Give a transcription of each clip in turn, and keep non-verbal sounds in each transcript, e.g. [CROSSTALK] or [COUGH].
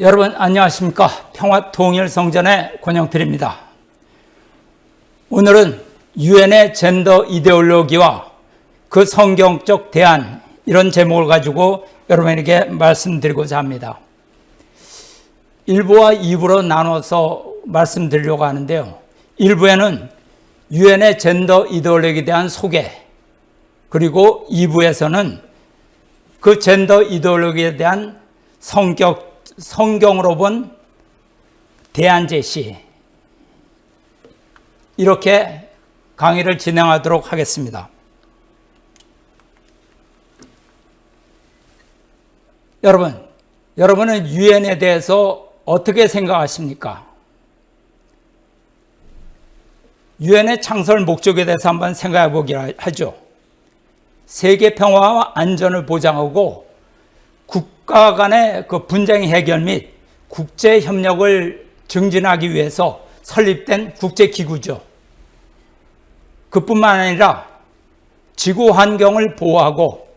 여러분 안녕하십니까? 평화통일성전의 권영필입니다. 오늘은 유엔의 젠더 이데올로기와 그 성경적 대안 이런 제목을 가지고 여러분에게 말씀드리고자 합니다. 1부와 2부로 나눠서 말씀드리려고 하는데요. 1부에는 유엔의 젠더 이데올로기에 대한 소개 그리고 2부에서는 그 젠더 이데올로기에 대한 성격 성경으로 본 대안 제시 이렇게 강의를 진행하도록 하겠습니다. 여러분, 여러분은 유엔에 대해서 어떻게 생각하십니까? 유엔의 창설 목적에 대해서 한번 생각해 보기로 하죠. 세계 평화와 안전을 보장하고 국가 간의 그 분쟁 해결 및 국제 협력을 증진하기 위해서 설립된 국제 기구죠. 그뿐만 아니라 지구 환경을 보호하고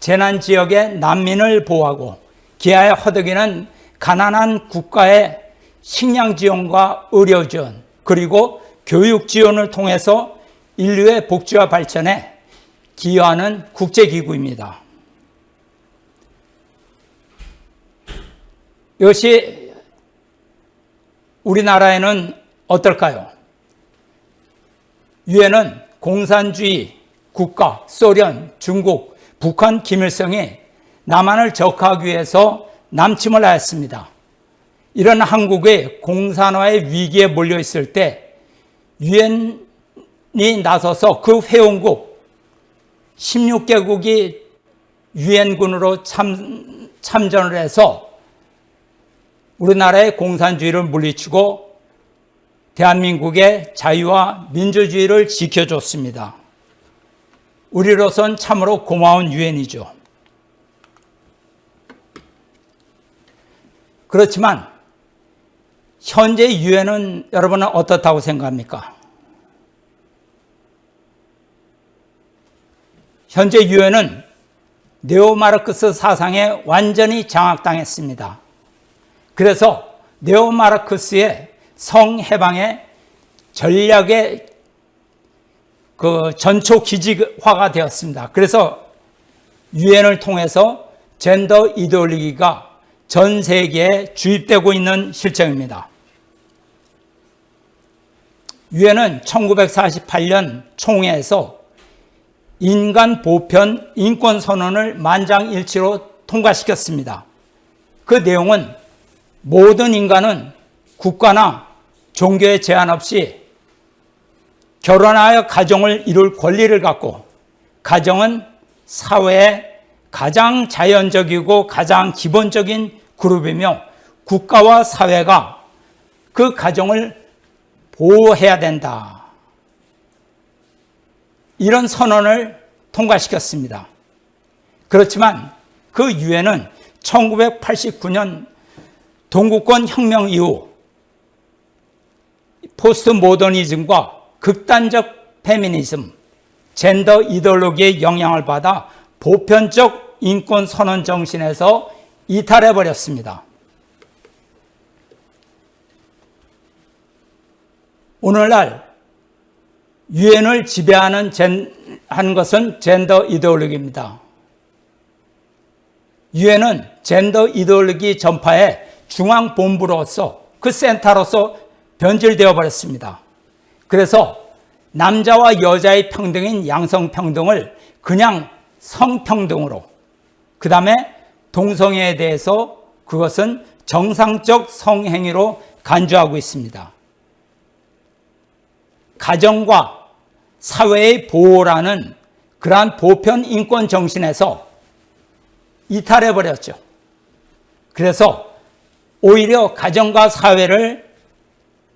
재난 지역의 난민을 보호하고 기아에 허덕이는 가난한 국가의 식량 지원과 의료 지원 그리고 교육 지원을 통해서 인류의 복지와 발전에 기여하는 국제기구입니다. 이것이 우리나라에는 어떨까요? 유엔은 공산주의 국가, 소련, 중국, 북한, 김일성이 남한을 적하기 위해서 남침을 하였습니다. 이런 한국의 공산화의 위기에 몰려 있을 때 유엔이 나서서 그 회원국 16개국이 유엔군으로 참, 참전을 해서 우리나라의 공산주의를 물리치고 대한민국의 자유와 민주주의를 지켜줬습니다. 우리로선 참으로 고마운 유엔이죠. 그렇지만 현재 유엔은 여러분은 어떻다고 생각합니까? 현재 유엔은 네오마르크스 사상에 완전히 장악당했습니다. 그래서 네오마르크스의 성해방의 전략의 그 전초 기지화가 되었습니다. 그래서 유엔을 통해서 젠더 이데올로기가 전 세계에 주입되고 있는 실정입니다. 유엔은 1948년 총회에서 인간 보편 인권 선언을 만장일치로 통과시켰습니다. 그 내용은 모든 인간은 국가나 종교의 제한 없이 결혼하여 가정을 이룰 권리를 갖고 가정은 사회의 가장 자연적이고 가장 기본적인 그룹이며 국가와 사회가 그 가정을 보호해야 된다. 이런 선언을 통과시켰습니다. 그렇지만 그 유엔은 1989년 동구권 혁명 이후 포스트 모더니즘과 극단적 페미니즘, 젠더 이데올로기의 영향을 받아 보편적 인권 선언 정신에서 이탈해 버렸습니다. 오늘날 유엔을 지배하는 젠, 한 것은 젠더 이데올로기입니다. 유엔은 젠더 이데올로기 전파의 중앙본부로서 그 센터로서 변질되어 버렸습니다. 그래서 남자와 여자의 평등인 양성평등을 그냥 성평등으로 그 다음에 동성애에 대해서 그것은 정상적 성행위로 간주하고 있습니다. 가정과 사회의 보호라는 그러한 보편 인권 정신에서 이탈해 버렸죠. 그래서 오히려 가정과 사회를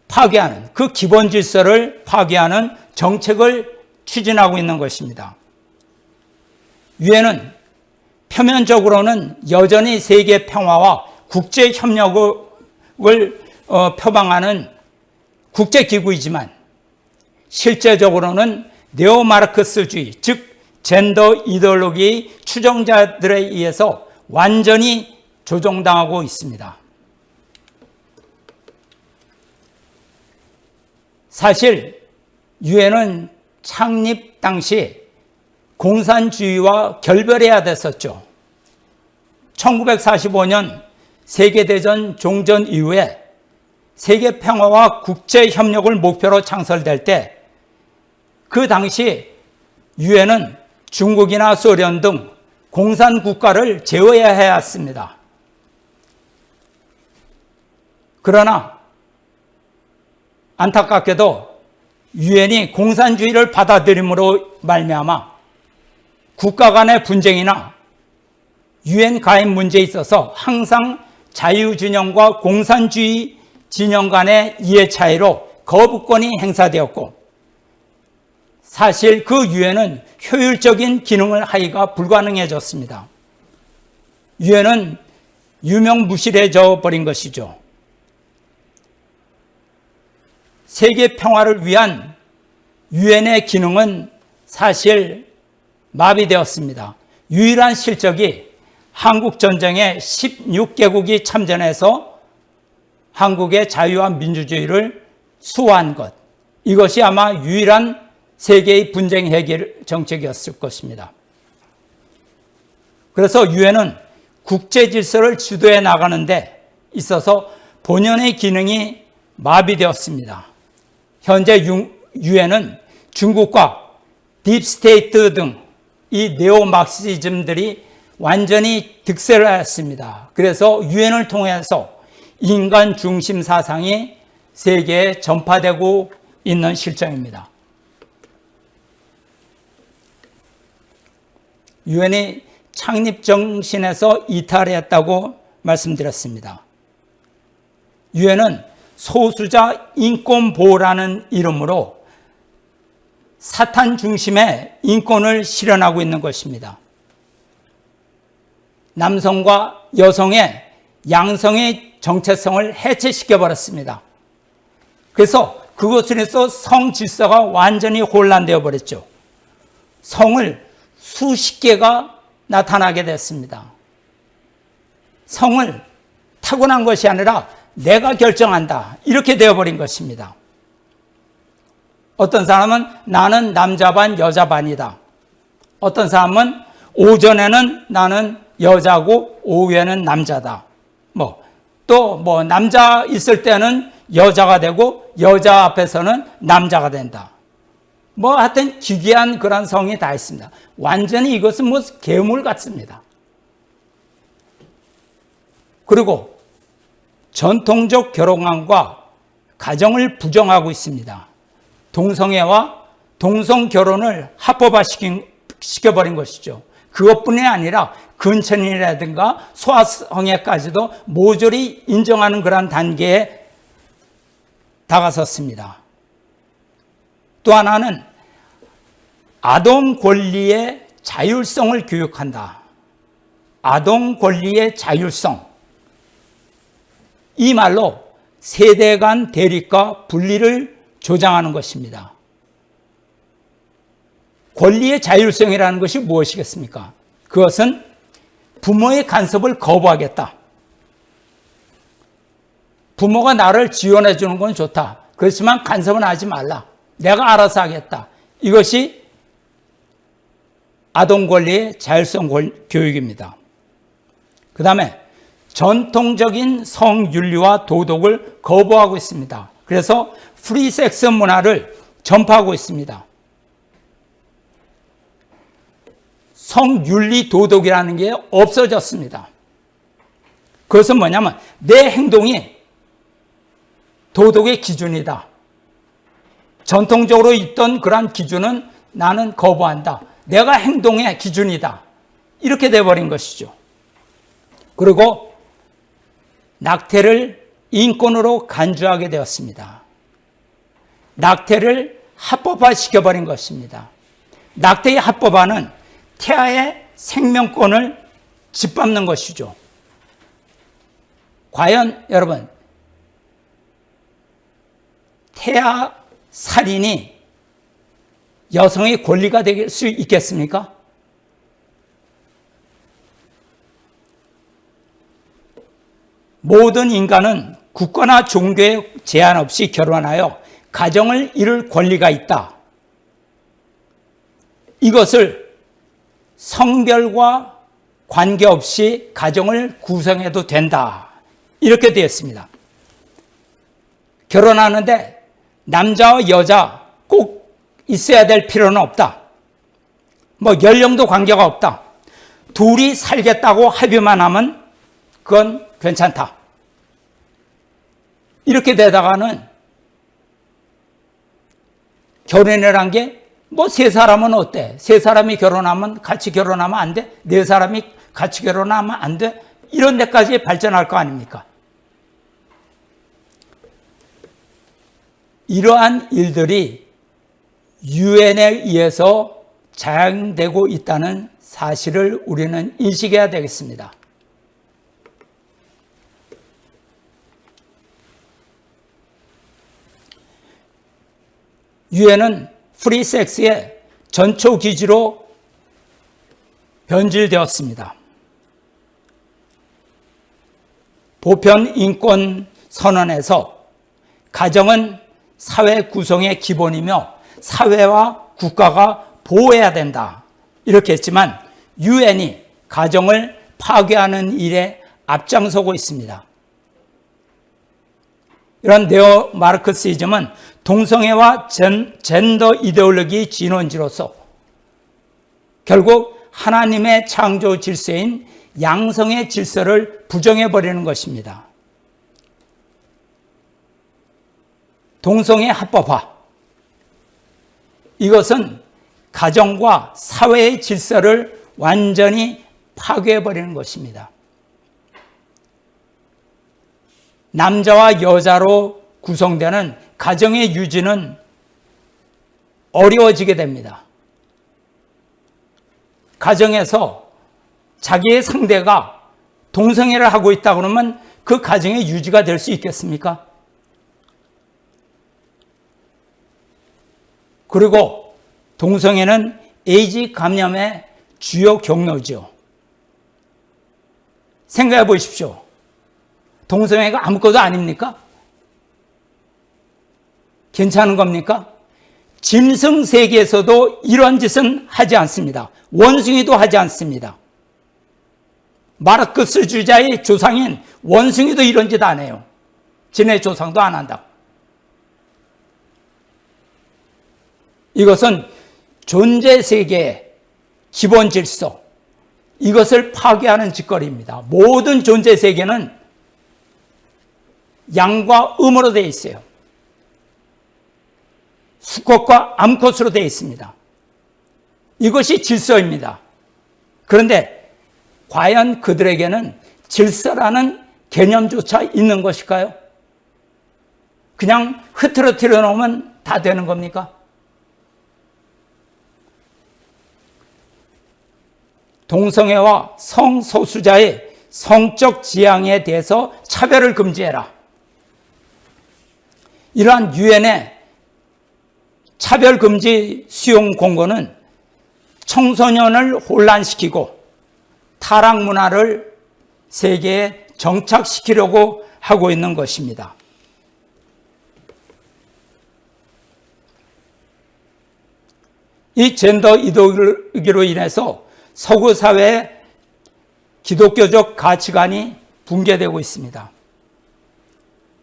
파괴하는 그 기본 질서를 파괴하는 정책을 추진하고 있는 것입니다. 유엔은 표면적으로는 여전히 세계 평화와 국제 협력을 어, 표방하는 국제 기구이지만 실제적으로는 네오마르크스주의 즉 젠더 이데올로기 추종자들에 의해서 완전히 조종당하고 있습니다. 사실 유엔은 창립 당시 공산주의와 결별해야 됐었죠. 1945년 세계대전 종전 이후에 세계 평화와 국제 협력을 목표로 창설될 때 그 당시 유엔은 중국이나 소련 등 공산 국가를 제어해야 했습니다. 그러나 안타깝게도 유엔이 공산주의를 받아들임으로 말미암아 국가 간의 분쟁이나 유엔 가입 문제에 있어서 항상 자유진영과 공산주의 진영 간의 이해 차이로 거부권이 행사되었고 사실 그 유엔은 효율적인 기능을 하기가 불가능해졌습니다. 유엔은 유명무실해져 버린 것이죠. 세계 평화를 위한 유엔의 기능은 사실 마비되었습니다. 유일한 실적이 한국 전쟁에 16개국이 참전해서 한국의 자유와 민주주의를 수호한 것. 이것이 아마 유일한 세계의 분쟁 해결 정책이었을 것입니다. 그래서 유엔은 국제 질서를 주도해 나가는데 있어서 본연의 기능이 마비되었습니다. 현재 유엔은 중국과 Deep State 등 이 neo Marxism들이 완전히 득세를 하였습니다. 그래서 유엔을 통해서 인간 중심 사상이 세계에 전파되고 있는 실정입니다. 유엔이 창립 정신에서 이탈했다고 말씀드렸습니다. 유엔은 소수자 인권 보호라는 이름으로 사탄 중심의 인권을 실현하고 있는 것입니다. 남성과 여성의 양성의 정체성을 해체시켜 버렸습니다. 그래서 그것으로 해서 성 질서가 완전히 혼란되어 버렸죠. 성을 수십 개가 나타나게 됐습니다. 성을 타고난 것이 아니라 내가 결정한다. 이렇게 되어버린 것입니다. 어떤 사람은 나는 남자 반, 여자 반이다. 어떤 사람은 오전에는 나는 여자고 오후에는 남자다. 뭐, 또뭐 남자 있을 때는 여자가 되고 여자 앞에서는 남자가 된다. 뭐 하여튼 기괴한 그런 성이 다 있습니다. 완전히 이것은 뭐 괴물 같습니다. 그리고 전통적 결혼관과 가정을 부정하고 있습니다. 동성애와 동성 결혼을 합법화 시켜버린 것이죠. 그것뿐이 아니라 근천이라든가 소아성애까지도 모조리 인정하는 그러한 단계에 다가섰습니다. 또 하나는 아동 권리의 자율성을 교육한다. 아동 권리의 자율성. 이 말로 세대 간 대립과 분리를 조장하는 것입니다. 권리의 자율성이라는 것이 무엇이겠습니까? 그것은 부모의 간섭을 거부하겠다. 부모가 나를 지원해 주는 건 좋다. 그렇지만 간섭은 하지 말라. 내가 알아서 하겠다. 이것이 아동 권리의 자율성 교육입니다. 그 다음에 전통적인 성윤리와 도덕을 거부하고 있습니다. 그래서 프리섹스 문화를 전파하고 있습니다. 성윤리 도덕이라는 게 없어졌습니다. 그것은 뭐냐면 내 행동이 도덕의 기준이다. 전통적으로 있던 그러한 기준은 나는 거부한다. 내가 행동의 기준이다. 이렇게 돼버린 것이죠. 그리고 낙태를 인권으로 간주하게 되었습니다. 낙태를 합법화 시켜버린 것입니다. 낙태의 합법화는 태아의 생명권을 짓밟는 것이죠. 과연 여러분 태아 살인이 여성의 권리가 될 수 있겠습니까? 모든 인간은 국가나 종교에 제한 없이 결혼하여 가정을 이룰 권리가 있다. 이것을 성별과 관계없이 가정을 구성해도 된다. 이렇게 되었습니다. 결혼하는데 남자와 여자 꼭 있어야 될 필요는 없다. 뭐 연령도 관계가 없다. 둘이 살겠다고 합의만 하면 그건 괜찮다. 이렇게 되다가는 결혼이란 게 뭐 세 사람은 어때? 세 사람이 결혼하면 같이 결혼하면 안 돼? 네 사람이 같이 결혼하면 안 돼? 이런 데까지 발전할 거 아닙니까? 이러한 일들이 유엔에 의해서 자행되고 있다는 사실을 우리는 인식해야 되겠습니다. 유엔은 프리섹스의 전초 기지로 변질되었습니다. 보편 인권 선언에서 가정은 사회 구성의 기본이며 사회와 국가가 보호해야 된다. 이렇게 했지만 유엔이 가정을 파괴하는 일에 앞장서고 있습니다. 이런 네오 마르크시즘은 동성애와 젠, 젠더 이데올로기 진원지로서 결국 하나님의 창조 질서인 양성의 질서를 부정해 버리는 것입니다. 동성애 합법화. 이것은 가정과 사회의 질서를 완전히 파괴해 버리는 것입니다. 남자와 여자로 구성되는 가정의 유지는 어려워지게 됩니다. 가정에서 자기의 상대가 동성애를 하고 있다 그러면 그 가정의 유지가 될 수 있겠습니까? 그리고 동성애는 에이즈 감염의 주요 경로죠. 생각해 보십시오. 동성애가 아무것도 아닙니까? 괜찮은 겁니까? 짐승 세계에서도 이런 짓은 하지 않습니다. 원숭이도 하지 않습니다. 마르크스 주자의 조상인 원숭이도 이런 짓 안 해요. 지네 조상도 안 한다. 이것은 존재 세계의 기본 질서, 이것을 파괴하는 짓거리입니다. 모든 존재 세계는 양과 음으로 되어 있어요. 수컷과 암컷으로 되어 있습니다. 이것이 질서입니다. 그런데 과연 그들에게는 질서라는 개념조차 있는 것일까요? 그냥 흐트러뜨려 놓으면 다 되는 겁니까? 동성애와 성소수자의 성적 지향에 대해서 차별을 금지해라. 이러한 유엔의 차별금지 수용 공고는 청소년을 혼란시키고 타락 문화를 세계에 정착시키려고 하고 있는 것입니다. 이 젠더 이데올로기로 인해서 서구 사회의 기독교적 가치관이 붕괴되고 있습니다.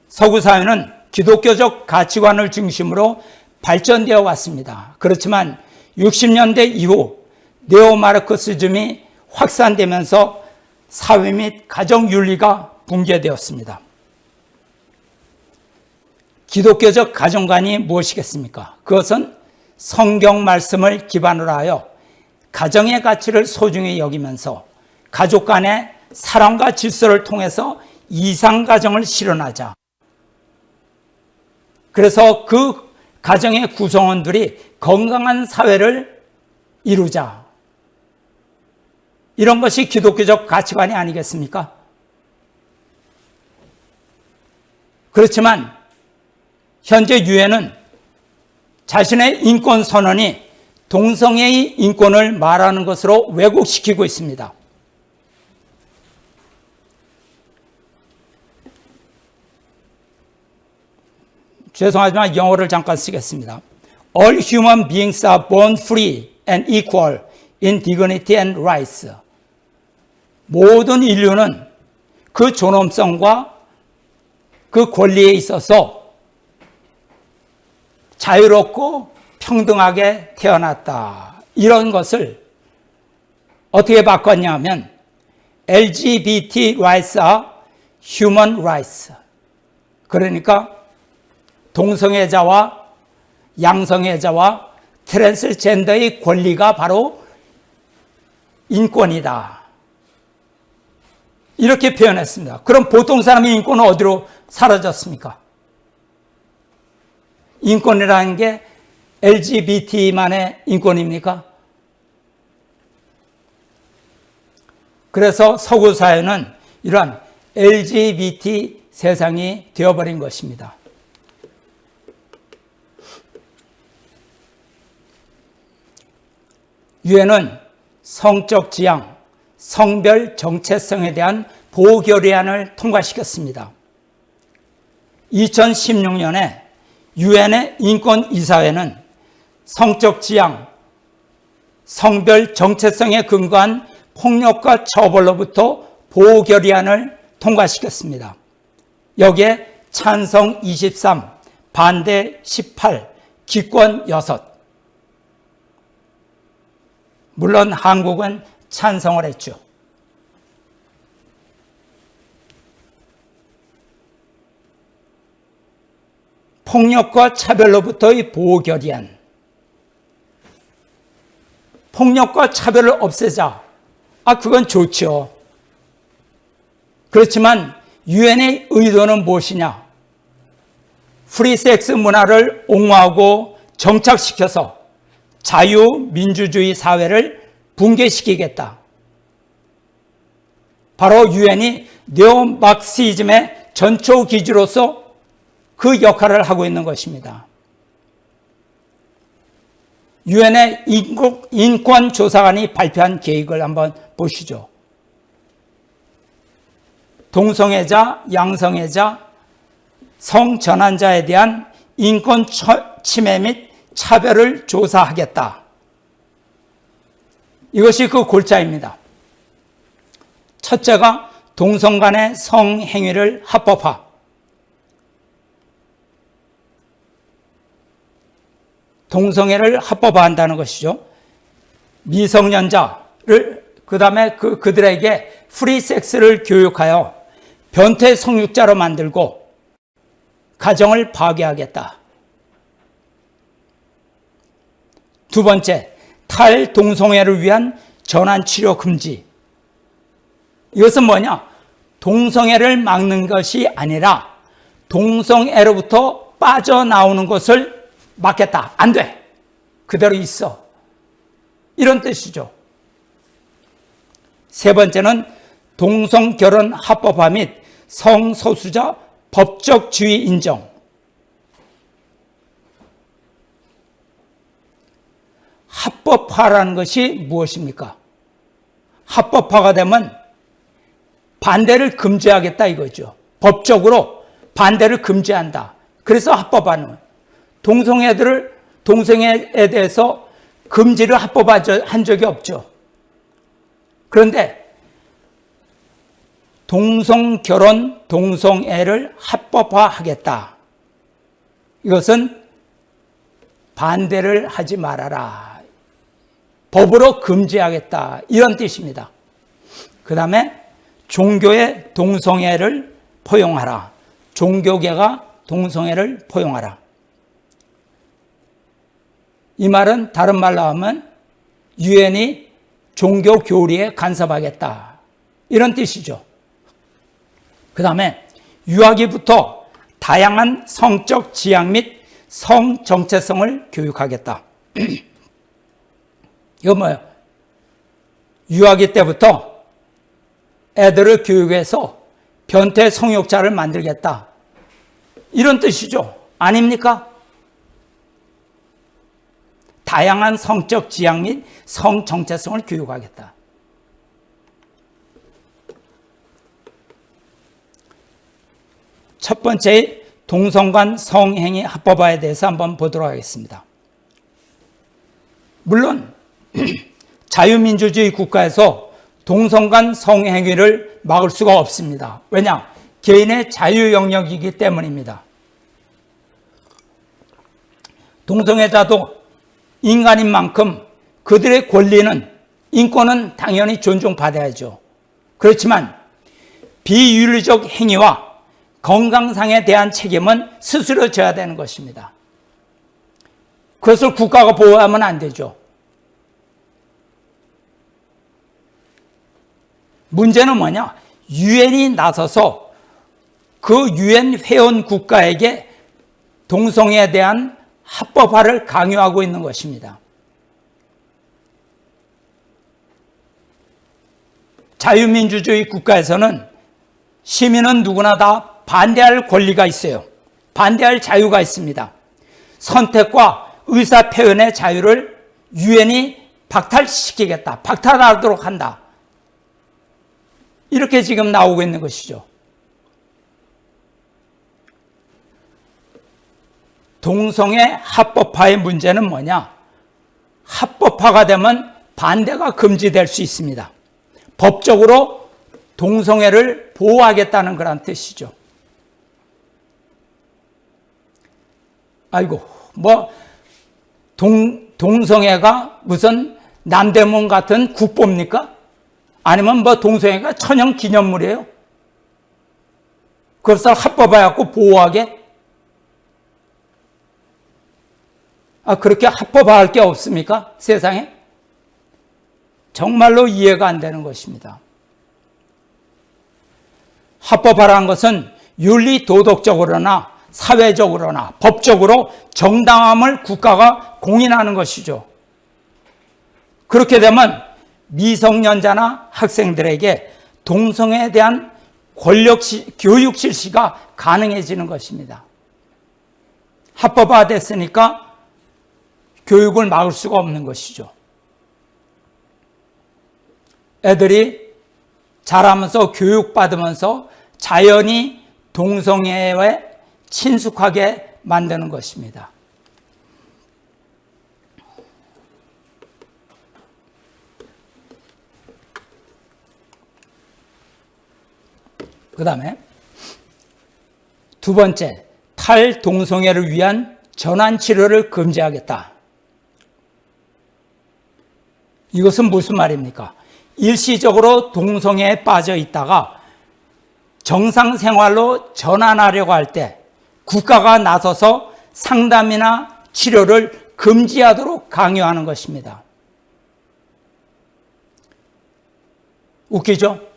서구 사회는 기독교적 가치관을 중심으로 발전되어 왔습니다. 그렇지만 60년대 이후 네오마르크시즘이 확산되면서 사회 및 가정 윤리가 붕괴되었습니다. 기독교적 가정관이 무엇이겠습니까? 그것은 성경 말씀을 기반으로 하여 가정의 가치를 소중히 여기면서 가족 간의 사랑과 질서를 통해서 이상 가정을 실현하자. 그래서 그 가정의 구성원들이 건강한 사회를 이루자. 이런 것이 기독교적 가치관이 아니겠습니까? 그렇지만 현재 유엔은 자신의 인권 선언이 동성애의 인권을 말하는 것으로 왜곡시키고 있습니다. 죄송하지만 영어를 잠깐 쓰겠습니다. All human beings are born free and equal in dignity and rights. 모든 인류는 그 존엄성과 그 권리에 있어서 자유롭고 평등하게 태어났다. 이런 것을 어떻게 바꿨냐면 LGBT rights are human rights. 그러니까 동성애자와 양성애자와 트랜스젠더의 권리가 바로 인권이다. 이렇게 표현했습니다. 그럼 보통 사람의 인권은 어디로 사라졌습니까? 인권이라는 게 LGBT만의 인권입니까? 그래서 서구 사회는 이러한 LGBT 세상이 되어버린 것입니다. 유엔은 성적 지향, 성별 정체성에 대한 보호 결의안을 통과시켰습니다. 2016년에 유엔의 인권이사회는 성적 지향, 성별 정체성에 근거한 폭력과 처벌로부터 보호 결의안을 통과시켰습니다. 여기에 찬성 23, 반대 18, 기권 6. 물론 한국은 찬성을 했죠. 폭력과 차별로부터의 보호 결의안. 폭력과 차별을 없애자. 아, 그건 좋죠. 그렇지만 유엔의 의도는 무엇이냐? 프리섹스 문화를 옹호하고 정착시켜서 자유민주주의 사회를 붕괴시키겠다. 바로 유엔이 neo Marxism의 전초 기지로서 그 역할을 하고 있는 것입니다. 유엔의 인권조사관이 발표한 계획을 한번 보시죠. 동성애자, 양성애자, 성전환자에 대한 인권 침해 및 차별을 조사하겠다. 이것이 그 골자입니다. 첫째가 동성 간의 성행위를 합법화. 동성애를 합법화한다는 것이죠. 미성년자를 그 다음에 그 그들에게 프리섹스를 교육하여 변태 성육자로 만들고 가정을 파괴하겠다. 두 번째, 탈동성애를 위한 전환치료 금지. 이것은 뭐냐? 동성애를 막는 것이 아니라 동성애로부터 빠져나오는 것을 막겠다. 안 돼. 그대로 있어. 이런 뜻이죠. 세 번째는 동성결혼 합법화 및 성소수자 법적 지위 인정. 합법화라는 것이 무엇입니까? 합법화가 되면 반대를 금지하겠다 이거죠. 법적으로 반대를 금지한다. 그래서 합법화는 동성애들을 동성애에 대해서 금지를 합법화한 적이 없죠. 그런데 동성결혼, 동성애를 합법화하겠다. 이것은 반대를 하지 말아라. 법으로 금지하겠다. 이런 뜻입니다. 그 다음에 종교의 동성애를 포용하라. 종교계가 동성애를 포용하라. 이 말은 다른 말로 하면 유엔이 종교 교리에 간섭하겠다. 이런 뜻이죠. 그 다음에 유아기부터 다양한 성적 지향 및 성 정체성을 교육하겠다. [CLEARS THROAT] 이거 뭐예요? 유아기 때부터 애들을 교육해서 변태 성욕자를 만들겠다. 이런 뜻이죠. 아닙니까? 다양한 성적 지향 및 성 정체성을 교육하겠다. 첫 번째 동성 간 성행위 합법화에 대해서 한번 보도록 하겠습니다. 물론 [CLEARS THROAT] 자유민주주의 국가에서 동성 간 성행위를 막을 수가 없습니다. 왜냐? 개인의 자유 영역이기 때문입니다. 동성애자도 인간인 만큼 그들의 권리는 인권은 당연히 존중받아야죠. 그렇지만 비윤리적 행위와 건강상에 대한 책임은 스스로 져야 되는 것입니다. 그것을 국가가 보호하면 안 되죠. 문제는 뭐냐? 유엔이 나서서 그 유엔 회원 국가에게 동성애에 대한 합법화를 강요하고 있는 것입니다. 자유민주주의 국가에서는 시민은 누구나 다 반대할 권리가 있어요. 반대할 자유가 있습니다. 선택과 의사 표현의 자유를 유엔이 박탈시키겠다. 박탈하도록 한다. 이렇게 지금 나오고 있는 것이죠. 동성애 합법화의 문제는 뭐냐? 합법화가 되면 반대가 금지될 수 있습니다. 법적으로 동성애를 보호하겠다는 그런 뜻이죠. 아이고, 뭐, 동, 동성애가 무슨 남대문 같은 국보입니까? 아니면 뭐 동성애가 천연 기념물이에요? 그것을 합법화해갖고 보호하게? 아, 그렇게 합법화할 게 없습니까? 세상에? 정말로 이해가 안 되는 것입니다. 합법화라는 것은 윤리 도덕적으로나 사회적으로나 법적으로 정당함을 국가가 공인하는 것이죠. 그렇게 되면 미성년자나 학생들에게 동성애에 대한 권력 시, 교육 실시가 가능해지는 것입니다. 합법화 됐으니까 교육을 막을 수가 없는 것이죠. 애들이 자라면서 교육받으면서 자연히 동성애에 친숙하게 만드는 것입니다. 그 다음에 두 번째, 탈동성애를 위한 전환치료를 금지하겠다. 이것은 무슨 말입니까? 일시적으로 동성애에 빠져 있다가 정상 생활로 전환하려고 할 때 국가가 나서서 상담이나 치료를 금지하도록 강요하는 것입니다. 웃기죠?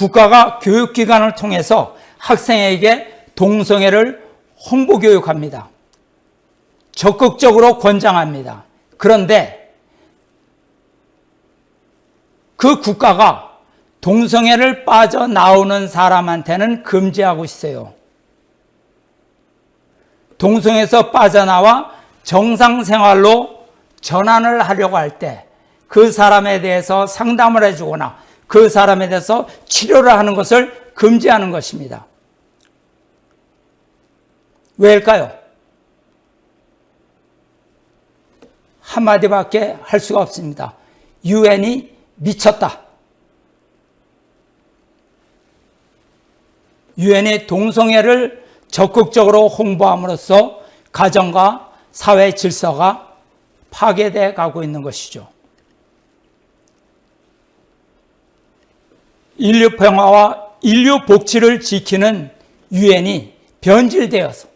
국가가 교육기관을 통해서 학생에게 동성애를 홍보교육합니다. 적극적으로 권장합니다. 그런데 그 국가가 동성애를 빠져나오는 사람한테는 금지하고 있어요. 동성에서 빠져나와 정상 생활로 전환을 하려고 할 때 그 사람에 대해서 상담을 해주거나 그 사람에 대해서 치료를 하는 것을 금지하는 것입니다. 왜일까요? 한마디밖에 할 수가 없습니다. 유엔이 미쳤다. 유엔이 동성애를 적극적으로 홍보함으로써 가정과 사회 질서가 파괴돼 가고 있는 것이죠. 인류 평화와 인류 복지를 지키는 유엔이 변질되어서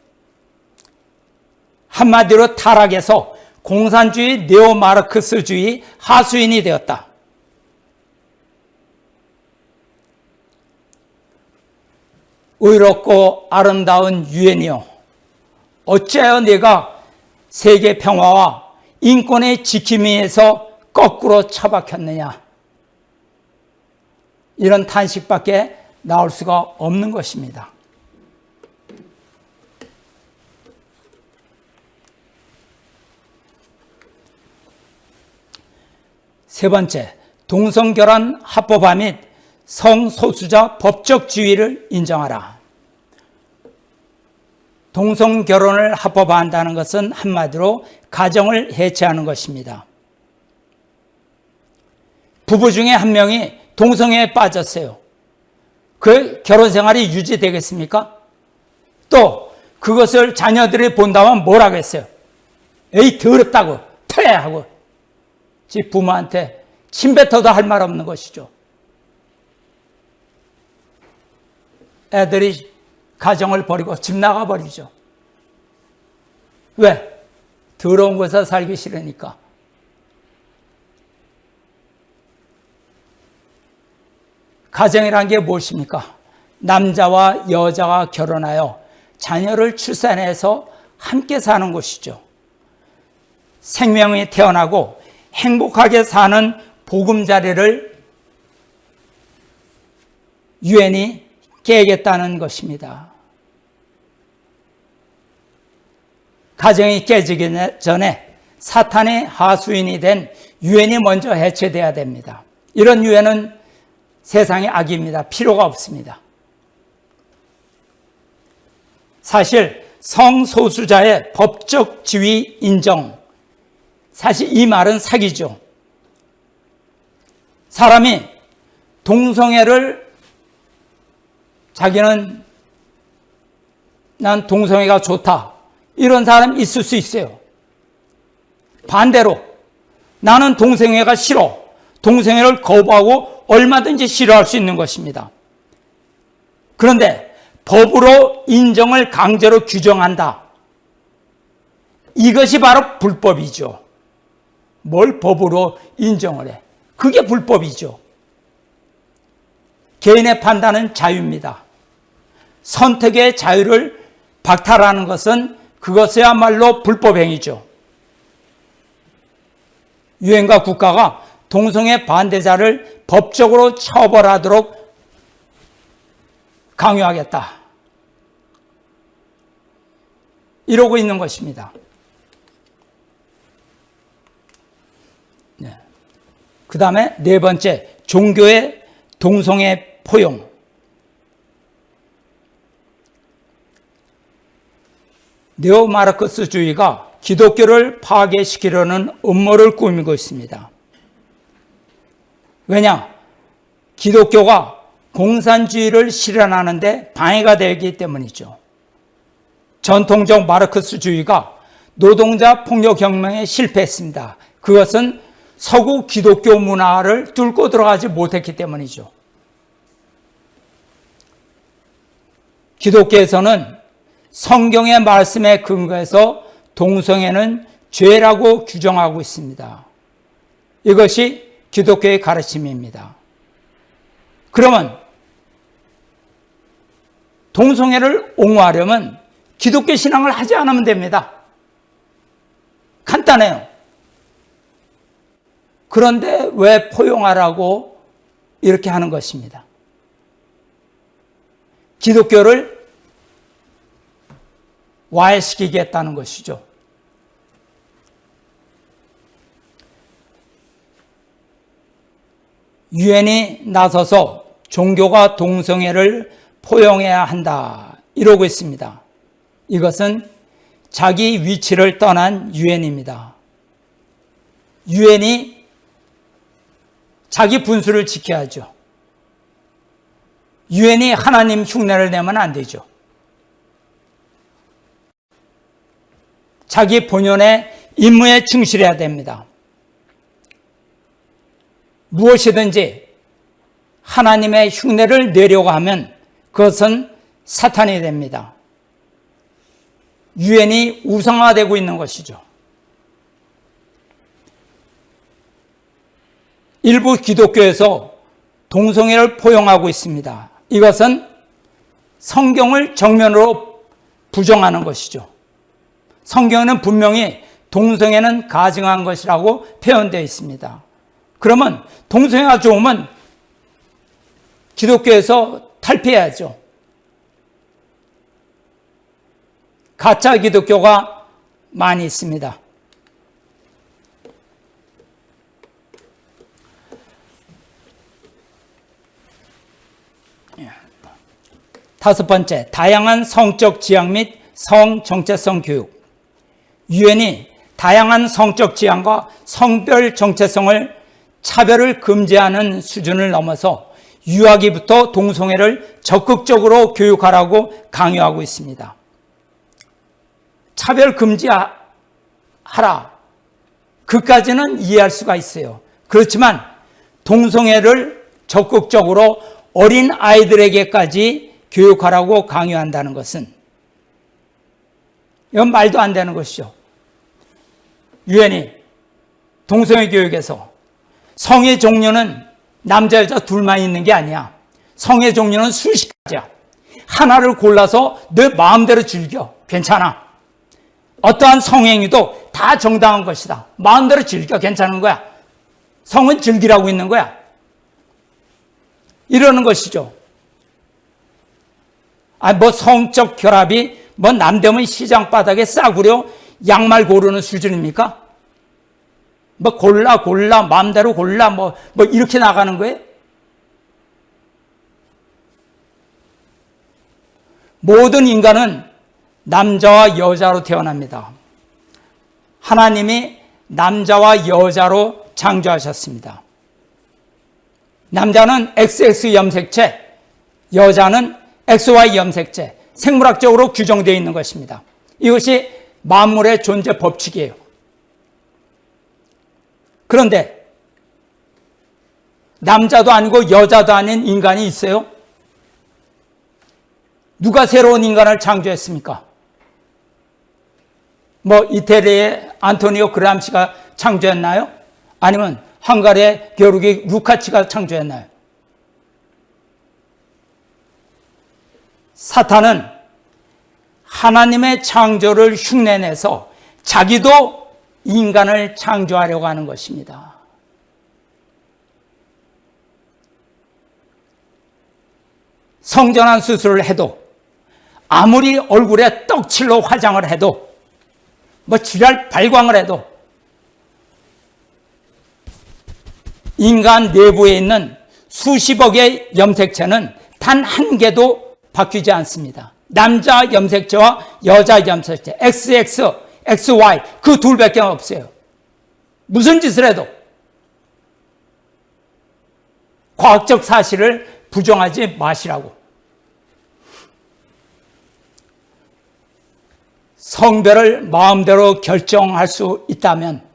한마디로 타락해서 공산주의 네오마르크스주의 하수인이 되었다. 의롭고 아름다운 유엔이요. 어찌하여 내가 세계 평화와 인권의 지킴이에서 거꾸로 처박혔느냐. 이런 탄식밖에 나올 수가 없는 것입니다. 세 번째, 동성결혼 합법화 및 성소수자 법적 지위를 인정하라. 동성 결혼을 합법화한다는 것은 한마디로 가정을 해체하는 것입니다. 부부 중에 한 명이 동성애에 빠졌어요. 그 결혼 생활이 유지되겠습니까? 또 그것을 자녀들이 본다면 뭘 하겠어요? 에이 더럽다고 퇴하고 집 부모한테 침뱉어도 할 말 없는 것이죠. 애들이 가정을 버리고 집 나가버리죠. 왜? 더러운 곳에 살기 싫으니까. 가정이란 게 무엇입니까? 남자와 여자가 결혼하여 자녀를 출산해서 함께 사는 곳이죠. 생명이 태어나고 행복하게 사는 보금자리를 유엔이 깨겠다는 것입니다. 가정이 깨지기 전에 사탄의 하수인이 된 유엔이 먼저 해체돼야 됩니다. 이런 유엔은 세상의 악입니다. 필요가 없습니다. 사실 성소수자의 법적 지위 인정 사실 이 말은 사기죠. 사람이 동성애를 자기는 난 동성애가 좋다. 이런 사람 있을 수 있어요. 반대로 나는 동성애가 싫어. 동성애를 거부하고 얼마든지 싫어할 수 있는 것입니다. 그런데 법으로 인정을 강제로 규정한다. 이것이 바로 불법이죠. 뭘 법으로 인정을 해? 그게 불법이죠. 개인의 판단은 자유입니다. 선택의 자유를 박탈하는 것은 그것이야말로 불법행위죠. 유엔과 국가가 동성애 반대자를 법적으로 처벌하도록 강요하겠다. 이러고 있는 것입니다. 네. 그 다음에 네 번째, 종교의 동성애 포용. 네오마르크스주의가 기독교를 파괴시키려는 음모를 꾸미고 있습니다. 왜냐? 기독교가 공산주의를 실현하는데 방해가 되기 때문이죠. 전통적 마르크스주의가 노동자 폭력 혁명에 실패했습니다. 그것은 서구 기독교 문화를 뚫고 들어가지 못했기 때문이죠. 기독교에서는 성경의 말씀에 근거해서 동성애는 죄라고 규정하고 있습니다. 이것이 기독교의 가르침입니다. 그러면 동성애를 옹호하려면 기독교 신앙을 하지 않으면 됩니다. 간단해요. 그런데 왜 포용하라고 이렇게 하는 것입니다. 기독교를 와해시키겠다는 것이죠. 유엔이 나서서 종교가 동성애를 포용해야 한다. 이러고 있습니다. 이것은 자기 위치를 떠난 유엔입니다. 유엔이 자기 분수를 지켜야죠. 유엔이 하나님 흉내를 내면 안 되죠. 자기 본연의 임무에 충실해야 됩니다. 무엇이든지 하나님의 흉내를 내려고 하면 그것은 사탄이 됩니다. 유엔이 우상화되고 있는 것이죠. 일부 기독교에서 동성애를 포용하고 있습니다. 이것은 성경을 정면으로 부정하는 것이죠. 성경에는 분명히 동성애는 가증한 것이라고 표현되어 있습니다. 그러면 동성애가 좋으면 기독교에서 탈피해야죠. 가짜 기독교가 많이 있습니다. 다섯 번째, 다양한 성적 지향 및 성 정체성 교육. 유엔이 다양한 성적 지향과 성별 정체성을 차별을 금지하는 수준을 넘어서 유아기부터 동성애를 적극적으로 교육하라고 강요하고 있습니다. 차별 금지하라. 그까지는 이해할 수가 있어요. 그렇지만 동성애를 적극적으로 어린 아이들에게까지 교육하라고 강요한다는 것은 이건 말도 안 되는 것이죠. 유엔이 동성애 교육에서 성의 종류는 남자 여자 둘만 있는 게 아니야. 성의 종류는 수십 가지야. 하나를 골라서 내 마음대로 즐겨. 괜찮아. 어떠한 성행위도 다 정당한 것이다. 마음대로 즐겨. 괜찮은 거야. 성은 즐기라고 있는 거야. 이러는 것이죠. 아, 뭐 성적 결합이 뭐 남대문 시장 바닥에 싸구려 양말 고르는 수준입니까? 뭐 골라 골라 마음대로 골라 뭐뭐 뭐 이렇게 나가는 거예요? 모든 인간은 남자와 여자로 태어납니다. 하나님이 남자와 여자로 창조하셨습니다. 남자는 XX 염색체, 여자는 XY 염색체, 생물학적으로 규정되어 있는 것입니다. 이것이 만물의 존재 법칙이에요. 그런데 남자도 아니고 여자도 아닌 인간이 있어요? 누가 새로운 인간을 창조했습니까? 뭐 이태리의 안토니오 그람시가 창조했나요? 아니면 헝가리의 겨루기 루카치가 창조했나요? 사탄은 하나님의 창조를 흉내내서 자기도 인간을 창조하려고 하는 것입니다. 성전환 수술을 해도 아무리 얼굴에 떡칠로 화장을 해도 뭐 지랄 발광을 해도 인간 내부에 있는 수십억의 염색체는 단 한 개도 바뀌지 않습니다. 남자 염색체와 여자 염색체, XX, XY 그 둘밖에 없어요. 무슨 짓을 해도 과학적 사실을 부정하지 마시라고. 성별을 마음대로 결정할 수 있다면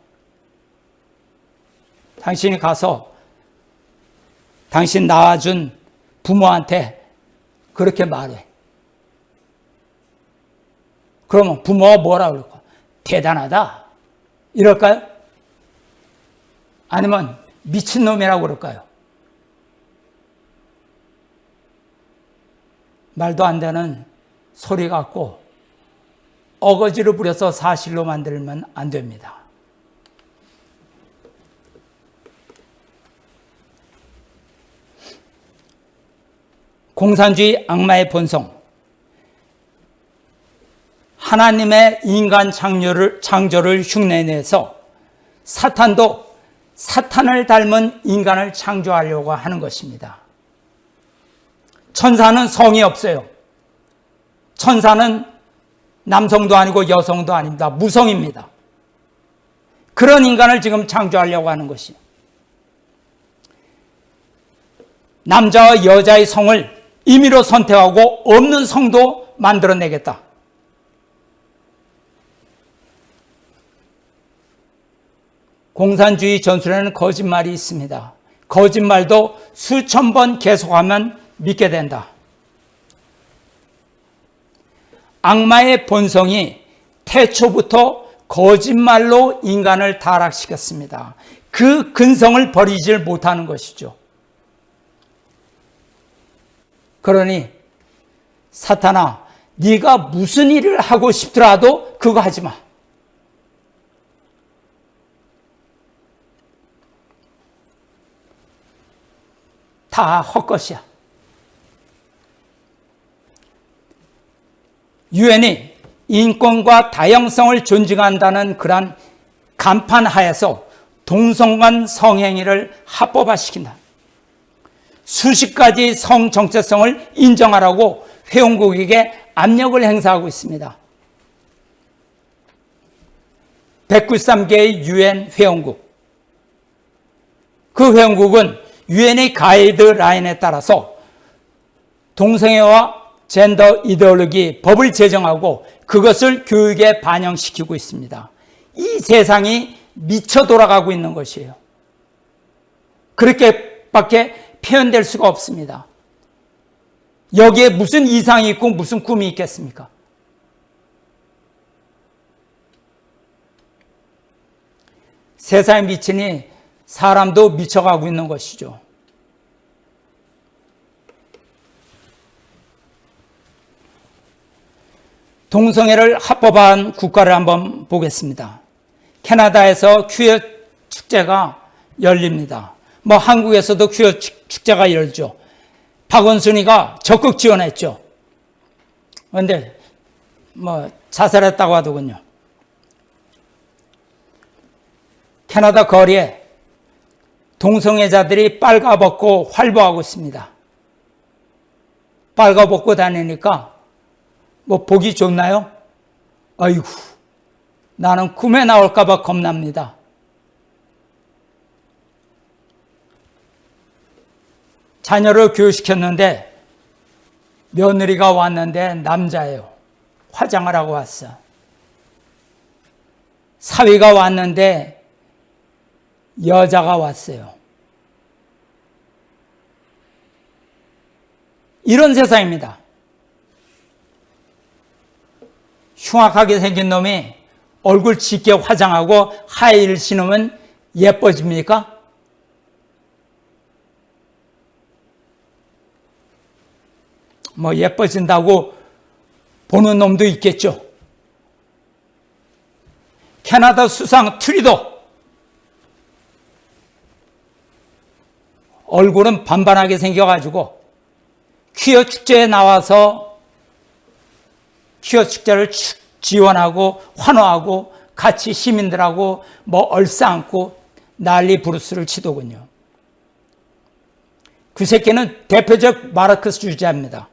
당신이 가서 당신 낳아준 부모한테 그렇게 말해. 그러면 부모가 뭐라 그럴까? 대단하다. 이럴까요? 아니면 미친놈이라고 그럴까요? 말도 안 되는 소리 같고 어거지를 부려서 사실로 만들면 안 됩니다. 공산주의 악마의 본성. 하나님의 인간 창조를, 창조를 흉내내서 사탄도 사탄을 닮은 인간을 창조하려고 하는 것입니다. 천사는 성이 없어요. 천사는 남성도 아니고 여성도 아닙니다. 무성입니다. 그런 인간을 지금 창조하려고 하는 것이 남자와 여자의 성을 임의로 선택하고 없는 성도 만들어내겠다. 공산주의 전술에는 거짓말이 있습니다. 거짓말도 수천 번 계속하면 믿게 된다. 악마의 본성이 태초부터 거짓말로 인간을 타락시켰습니다. 그 근성을 버리질 못하는 것이죠. 그러니 사탄아, 네가 무슨 일을 하고 싶더라도 그거 하지 마. 다 헛것이야. 유엔이 인권과 다양성을 존중한다는 그러한 간판 하에서 동성간 성행위를 합법화시킨다. 수십 가지 성 정체성을 인정하라고 회원국에게 압력을 행사하고 있습니다. 193개의 유엔 회원국. 그 회원국은 유엔의 가이드라인에 따라서 동성애와 젠더 이데올로기 법을 제정하고 그것을 교육에 반영시키고 있습니다. 이 세상이 미쳐 돌아가고 있는 것이에요. 그렇게밖에 표현될 수가 없습니다. 여기에 무슨 이상이 있고 무슨 꿈이 있겠습니까? 세상에 미치니 사람도 미쳐가고 있는 것이죠. 동성애를 합법화한 국가를 한번 보겠습니다. 캐나다에서 퀴어 축제가 열립니다. 뭐 한국에서도 퀴어 축제가 열죠. 박원순이가 적극 지원했죠. 그런데 뭐 자살했다고 하더군요. 캐나다 거리에 동성애자들이 빨가벗고 활보하고 있습니다. 빨가벗고 다니니까 뭐 보기 좋나요? 아이고 나는 꿈에 나올까 봐 겁납니다. 자녀를 교육시켰는데 며느리가 왔는데 남자예요. 화장을 하고 왔어. 사위가 왔는데 여자가 왔어요. 이런 세상입니다. 흉악하게 생긴 놈이 얼굴 짙게 화장하고 하이힐 신으면 예뻐집니까? 뭐 예뻐진다고 보는 놈도 있겠죠. 캐나다 수상 트리도 얼굴은 반반하게 생겨가지고 퀴어 축제에 나와서 퀴어 축제를 지원하고 환호하고 같이 시민들하고 뭐 얼싸안고 난리 부르스를 치더군요. 그 새끼는 대표적 마르크스주의자입니다.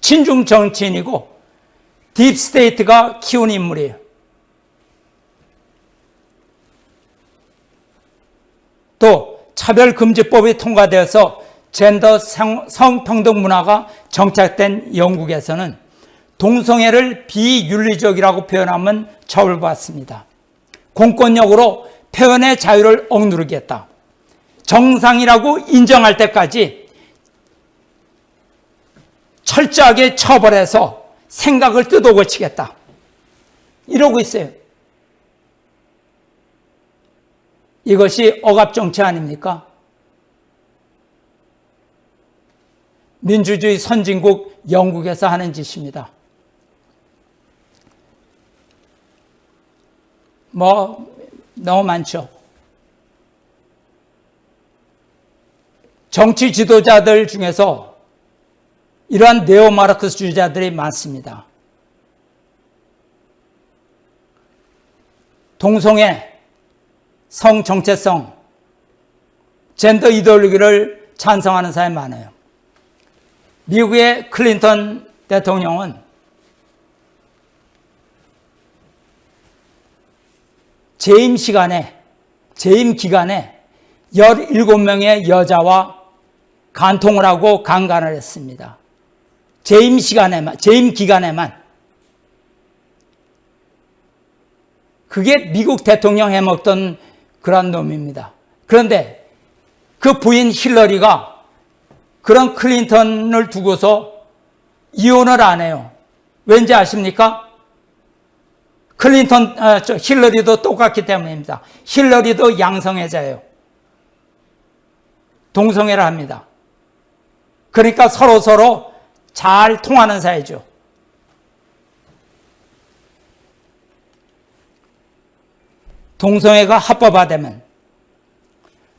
친중 정치인이고 deep state가 키운 인물이에요. 또 차별금지법이 통과되어서 젠더 성, 성평등 문화가 정착된 영국에서는 동성애를 비윤리적이라고 표현하면 처벌받습니다. 공권력으로 표현의 자유를 억누르겠다. 정상이라고 인정할 때까지 철저하게 처벌해서 생각을 뜯어고치겠다. 이러고 있어요. 이것이 억압정치 아닙니까? 민주주의 선진국 영국에서 하는 짓입니다. 뭐, 너무 많죠. 정치 지도자들 중에서 이러한 네오마르크스 주의자들이 많습니다. 동성애, 성 정체성, 젠더 이데올로기를 찬성하는 사람이 많아요. 미국의 클린턴 대통령은 재임 시간에, 재임 기간에 17명의 여자와 간통을 하고 강간을 했습니다. 재임 시간에만, 재임 기간에만. 그게 미국 대통령 해먹던 그런 놈입니다. 그런데 그 부인 힐러리가 그런 클린턴을 두고서 이혼을 안 해요. 왠지 아십니까? 클린턴, 아, 저 힐러리도 똑같기 때문입니다. 힐러리도 양성애자예요. 동성애를 합니다. 그러니까 서로 서로 잘 통하는 사이죠. 동성애가 합법화되면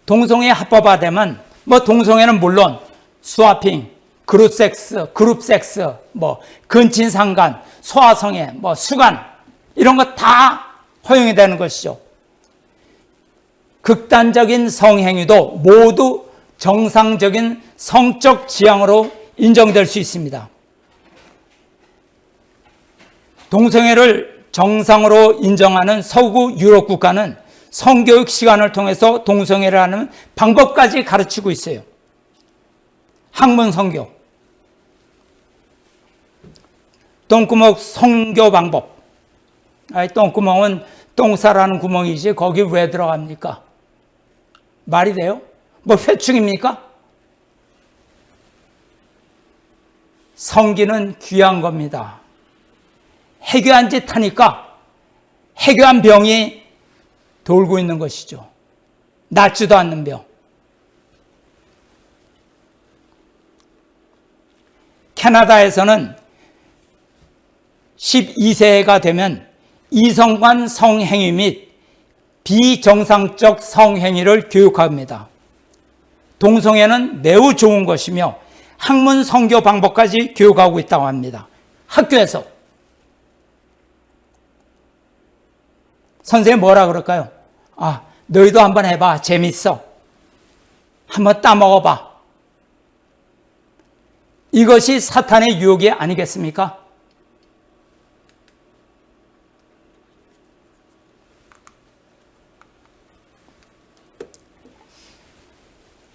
동성애 합법화되면 뭐 동성애는 물론 스와핑, 그룹 섹스, 그룹 섹스, 뭐 근친 상간, 소아성애, 뭐 수간 이런 거 다 허용이 되는 것이죠. 극단적인 성행위도 모두 정상적인 성적 지향으로 인정될 수 있습니다. 동성애를 정상으로 인정하는 서구 유럽 국가는 성교육 시간을 통해서 동성애를 하는 방법까지 가르치고 있어요. 학문 성교. 똥구멍 성교 방법. 아이, 똥구멍은 똥 싸라는 구멍이지 거기 왜 들어갑니까? 말이 돼요? 뭐 회충입니까? 성기는 귀한 겁니다. 해교한 짓 하니까 해교한 병이 돌고 있는 것이죠. 낫지도 않는 병. 캐나다에서는 12세가 되면 이성간 성행위 및 비정상적 성행위를 교육합니다. 동성애는 매우 좋은 것이며 학문 성교 방법까지 교육하고 있다고 합니다. 학교에서. 선생님 뭐라 그럴까요? 아, 너희도 한번 해봐. 재밌어. 한번 따먹어봐. 이것이 사탄의 유혹이 아니겠습니까?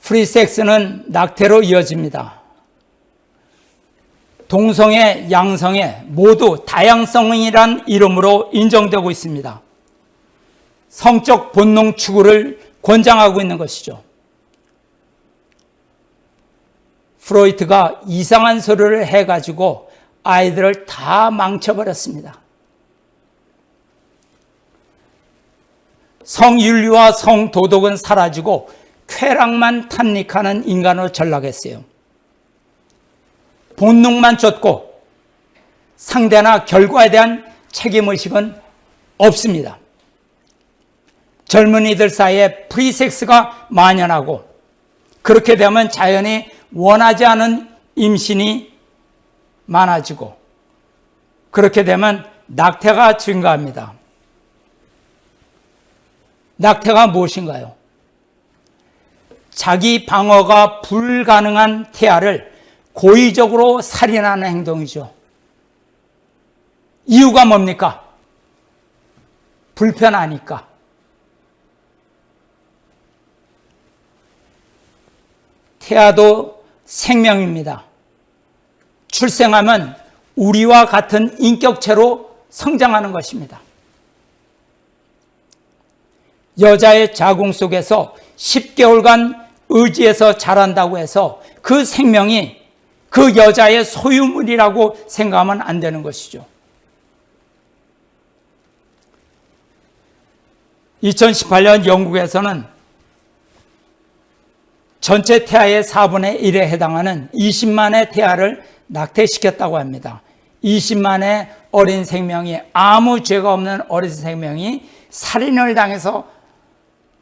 프리섹스는 낙태로 이어집니다. 동성애, 양성애 모두 다양성이란 이름으로 인정되고 있습니다. 성적 본능 추구를 권장하고 있는 것이죠. 프로이트가 이상한 소리를 해가지고 아이들을 다 망쳐버렸습니다. 성윤리와 성도덕은 사라지고 쾌락만 탐닉하는 인간으로 전락했어요. 본능만 쫓고 상대나 결과에 대한 책임의식은 없습니다. 젊은이들 사이에 프리섹스가 만연하고 그렇게 되면 자연히 원하지 않은 임신이 많아지고 그렇게 되면 낙태가 증가합니다. 낙태가 무엇인가요? 자기 방어가 불가능한 태아를 고의적으로 살인하는 행동이죠. 이유가 뭡니까? 불편하니까. 태아도 생명입니다. 출생하면 우리와 같은 인격체로 성장하는 것입니다. 여자의 자궁 속에서 10개월간 의지해서 자란다고 해서 그 생명이 그 여자의 소유물이라고 생각하면 안 되는 것이죠. 2018년 영국에서는 전체 태아의 4분의 1에 해당하는 20만의 태아를 낙태시켰다고 합니다. 20만의 어린 생명이 아무 죄가 없는 어린 생명이 살인을 당해서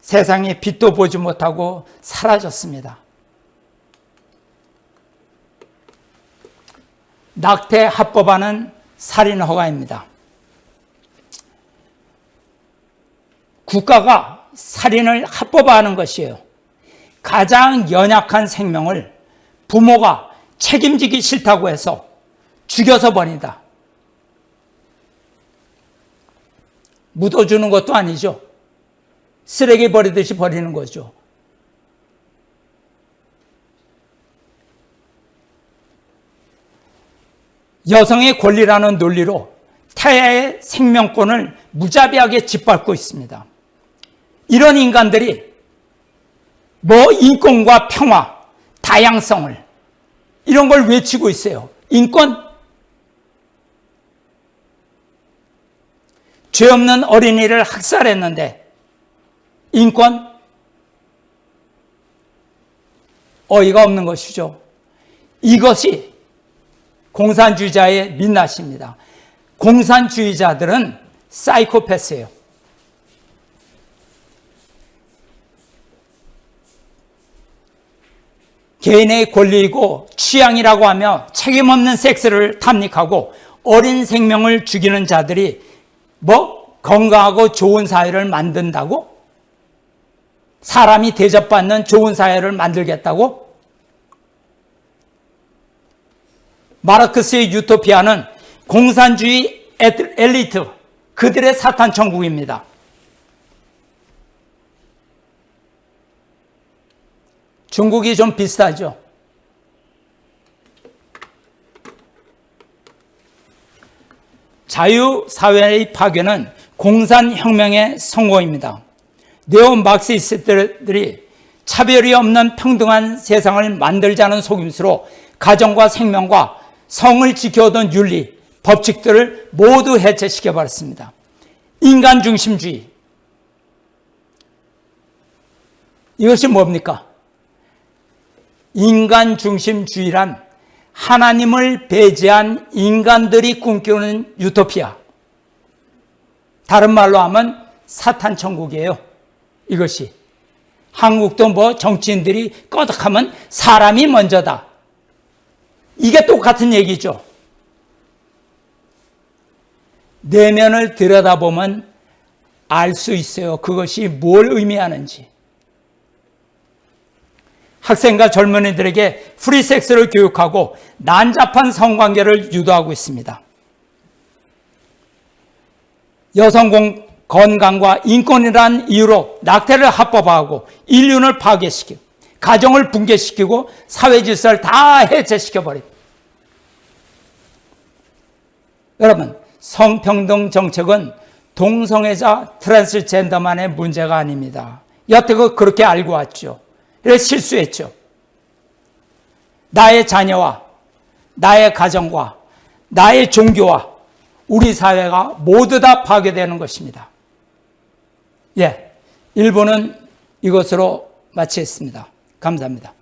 세상에 빛도 보지 못하고 사라졌습니다. 낙태 합법화는 살인 허가입니다. 국가가 살인을 합법화하는 것이에요. 가장 연약한 생명을 부모가 책임지기 싫다고 해서 죽여서 버린다. 묻어주는 것도 아니죠. 쓰레기 버리듯이 버리는 거죠. 여성의 권리라는 논리로 태아의 생명권을 무자비하게 짓밟고 있습니다. 이런 인간들이 뭐 인권과 평화, 다양성을 이런 걸 외치고 있어요. 인권? 죄 없는 어린이를 학살했는데 인권? 어이가 없는 것이죠. 이것이 공산주의자의 민낯입니다. 공산주의자들은 사이코패스예요. 개인의 권리이고 취향이라고 하며 책임없는 섹스를 탐닉하고 어린 생명을 죽이는 자들이 뭐 건강하고 좋은 사회를 만든다고? 사람이 대접받는 좋은 사회를 만들겠다고? 마르크스의 유토피아는 공산주의 엘리트, 그들의 사탄 천국입니다. 중국이 좀 비슷하죠. 자유사회의 파괴는 공산혁명의 성공입니다. 네오 막시스트들이 차별이 없는 평등한 세상을 만들자는 속임수로 가정과 생명과 성을 지켜오던 윤리, 법칙들을 모두 해체시켜 버렸습니다. 인간 중심주의. 이것이 뭡니까? 인간 중심주의란 하나님을 배제한 인간들이 꿈꾸는 유토피아. 다른 말로 하면 사탄 천국이에요. 이것이. 한국도 뭐 정치인들이 꺼덕하면 사람이 먼저다. 이게 똑같은 얘기죠. 내면을 들여다보면 알 수 있어요. 그것이 뭘 의미하는지. 학생과 젊은이들에게 프리섹스를 교육하고 난잡한 성관계를 유도하고 있습니다. 여성 공, 건강과 인권이란 이유로 낙태를 합법화하고 인륜을 파괴시키고 가정을 붕괴시키고 사회 질서를 다 해체시켜 버립니다. 여러분, 성평등 정책은 동성애자 트랜스젠더만의 문제가 아닙니다. 여태껏 그렇게 알고 왔죠. 실수했죠. 나의 자녀와 나의 가정과 나의 종교와 우리 사회가 모두 다 파괴되는 것입니다. 예, 일본은 이것으로 마치겠습니다. 감사합니다.